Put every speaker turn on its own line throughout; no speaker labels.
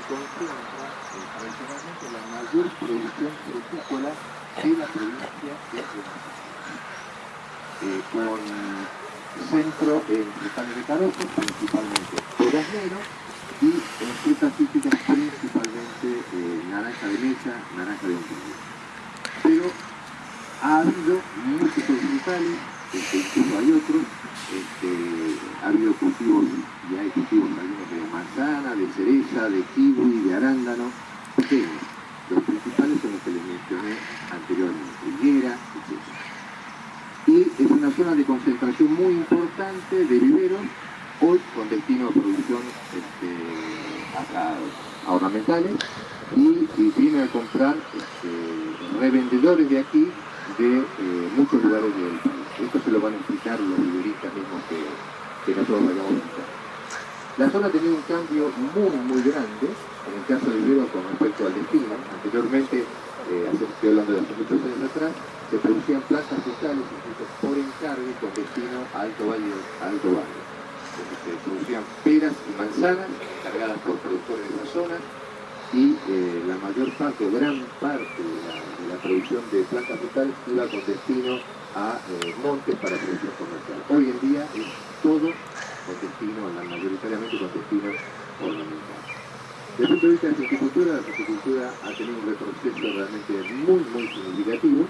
eh, tradicionalmente la mayor producción frutícola de la provincia de eh, con centro en frutales de carozo, principalmente durazno, y en frutas típicas principalmente eh, naranja de mesa, naranja de untilla. Pero ha habido muchos frutales, este, hay otros, este, ha habido cultivos, y hay cultivos de manzana, de cereza, de kiwi, de arándano, pequeños. Los principales son los que les mencioné anteriormente, higuera, etc. Y es una zona de concentración muy importante de viveros, hoy con destino a producción este, a, ornamentales, y, y viene a comprar este, revendedores de aquí de eh, muchos lugares del país. Esto se lo van a explicar los viveristas mismos que, que nosotros vayamos a visitar. La zona ha tenido un cambio muy, muy grande, en el caso de vivero con respecto al destino. Anteriormente, eh, estoy hablando de hace muchos años atrás, se producían plantas frutales por encargo con destino a Alto Valle. A Alto Valle. se producían peras y manzanas cargadas por productores de esa zona y eh, la mayor parte, gran parte de la, producción de plantas frutales iba con destino a eh, montes para producción comercial. Hoy en día es todo con destino, mayoritariamente con destino ornamental. Desde el punto de vista de la fruticultura, la fruticultura ha tenido un retroceso realmente muy, muy significativo,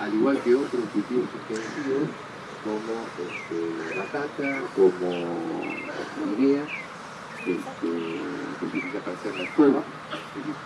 al igual que otros cultivos extensivos como este, batata, como guinea, este, que para hacer la escoba.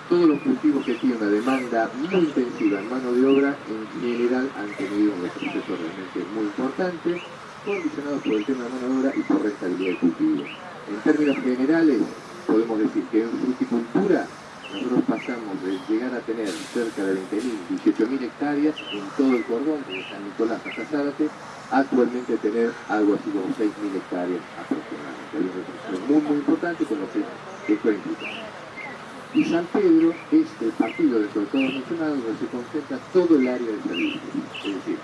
Todos los cultivos que tienen una demanda muy intensiva en mano de obra, en general han tenido un retroceso realmente muy importante, condicionados por el tema de mano de obra y por rentabilidad del cultivo. En términos generales, podemos decir que en fruticultura nosotros pasamos de llegar a tener cerca de 20.000, 18.000 hectáreas en todo el cordón, de San Nicolás hasta Zárate, actualmente tener algo así como 6.000 hectáreas aproximadamente. Hay un retroceso muy, muy importante con lo que esto implica. Y San Pedro es el partido de todos mencionados donde se concentra todo el área de servicio. Es decir,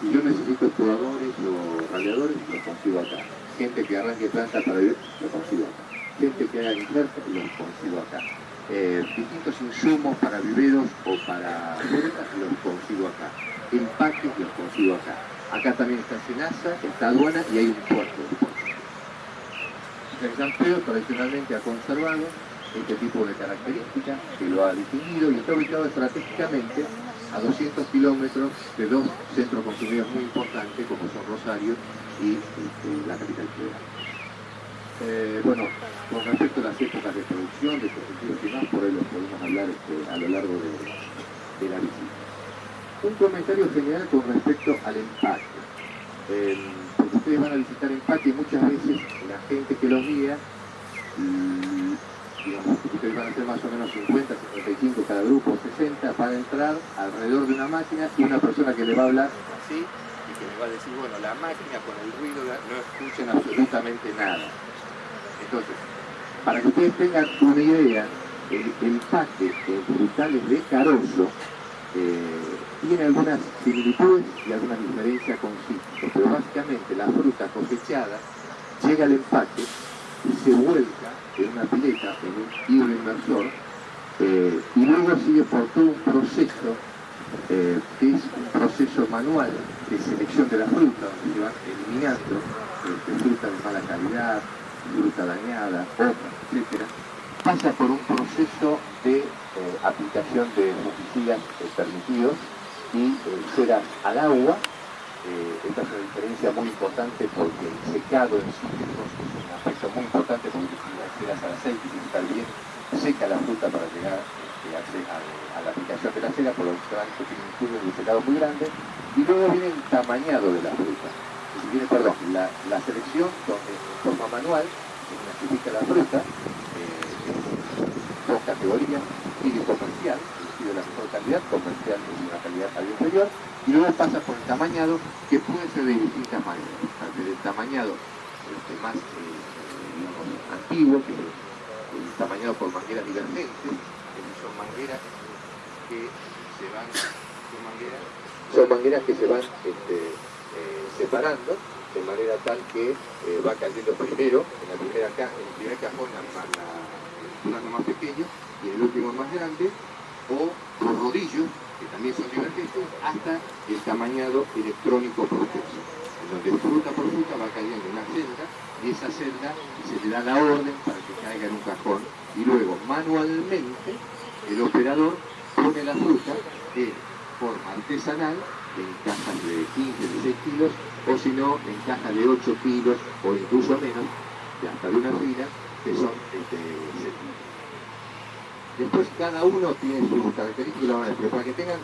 si yo necesito exploradores o radiadores, lo consigo acá. Gente que arranque planta para vivir, lo consigo acá. Gente que haga injertos, lo consigo acá. Eh, distintos insumos para viveros o para frutas, los consigo acá. Empaques, los consigo acá. Acá también está Senasa, está aduana y hay un puerto. San Pedro tradicionalmente ha conservado este tipo de características que lo ha distinguido y está ubicado estratégicamente a 200 kilómetros de dos centros consumidores muy importantes como son Rosario y este, la capital federal. Eh, bueno, con respecto a las épocas de producción, de cultivos y más, por ahí lo podemos hablar este, a lo largo de, la visita. Un comentario general con respecto al empaque. Eh, porque ustedes van a visitar empaque y muchas veces la gente que los guía ustedes van a ser más o menos 50, 55 cada grupo, 60, van a entrar alrededor de una máquina y una persona que le va a hablar así y que le va a decir, bueno, la máquina con el ruido no escuchan absolutamente nada. Entonces, para que ustedes tengan una idea, el empaque en frutales de carozo eh, tiene algunas similitudes y algunas diferencias con cítricos, pero básicamente la fruta cosechada llega al empaque y se vuelca en una pileta, en un hilo inversor, eh, y luego sigue por todo un proceso, eh, que es un proceso manual de selección de la fruta, donde se van eliminando eh, fruta de mala calidad, fruta dañada, hojas, etc. Pasa por un proceso de aplicación de fungicidas permitidos y ceras al agua, esta es una diferencia muy importante porque el secado en sí es un aspecto muy importante porque esperas al aceite y estar bien seca la fruta para llegar este, a, la aplicación de la cera, por lo tanto tiene un estudio de secado muy grande, y luego viene el tamañado de la fruta. Si viene, perdón, la, selección donde en forma manual se clasifica la fruta, eh, dos categorías, y comercial, es de la mejor calidad, comercial es una calidad algo inferior, y luego pasa por el tamañado, que puede ser de distintas maneras, desde el tamañado este, más eh, antiguo, que es tamañado por mangueras divergentes, que son mangueras que se van, son mangueras, que se van este, eh, separando de manera tal que eh, va cayendo primero, en, la primera en el primer cajón la, la, el plano más pequeño y en el último más grande, o los rodillos, que también son divergentes, hasta el tamañado electrónico por peso, en donde fruta por fruta va cayendo una celda y esa celda se le da la orden para que caiga en un cajón y luego manualmente el operador pone la fruta en forma artesanal en cajas de 15, 16 kilos o si no en cajas de 8 kilos o incluso menos, de hasta de una fila, que son este, Después cada uno tiene sus características, pero para que tengan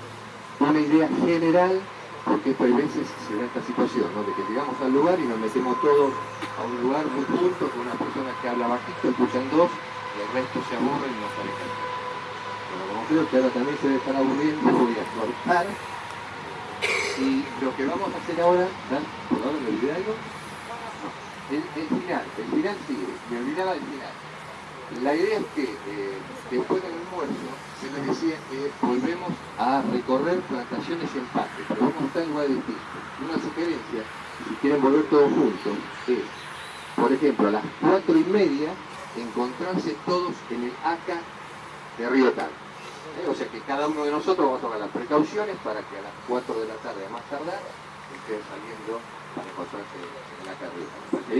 una idea general, porque esto hay veces se da esta situación, ¿no? de que llegamos al lugar y nos metemos todos a un lugar muy juntos con una persona que habla bajito, escuchan dos, y el resto se aburre y no qué hacer. Bueno, como creo que ahora también se debe estar aburriendo, voy a cortar. Y lo que vamos a hacer ahora, ¿por ahora me olvidé algo? El, el final, el final sigue, me olvidaba del final. La idea es que eh, después del almuerzo, se les decía que volvemos a recorrer plantaciones y empaques, pero vamos a estar en lugares distintos. Una sugerencia, si quieren volver todos juntos, es, por ejemplo, a las cuatro y media, encontrarse todos en el ACA de Río Tal. ¿Eh? O sea que cada uno de nosotros vamos a tomar las precauciones para que a las 4 de la tarde, a más tardar, estén saliendo para encontrarse en de Río Tal.